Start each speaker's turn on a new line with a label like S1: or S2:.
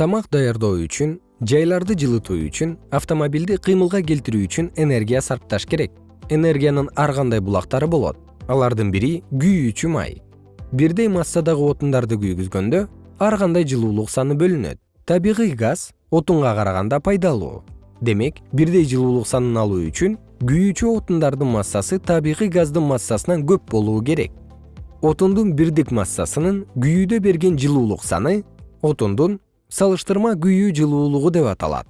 S1: тамак даярдоо үчүн жайларды жылытуу үчүн автомобилди кыймылга келтирүү үчүн энергия сарпташ керек. Энергиянын ар кандай булактары болот? Алардын бири күйүүчү май. Бирдей массадагы отундарды күйгүзгөндө ар кандай жылуулук саны бөлүнөт? Табигый газ отунга караганда пайдалуу. Демек бирдей жылуулук санын алуу үчүн күйүүчү отундардын массасы табигый газдын массасынан көп болуу керек. Отундун бирдик массасынын күйүүдө берген жылуулук саны отундун салыштырма күйүү жылуулугу деп аталат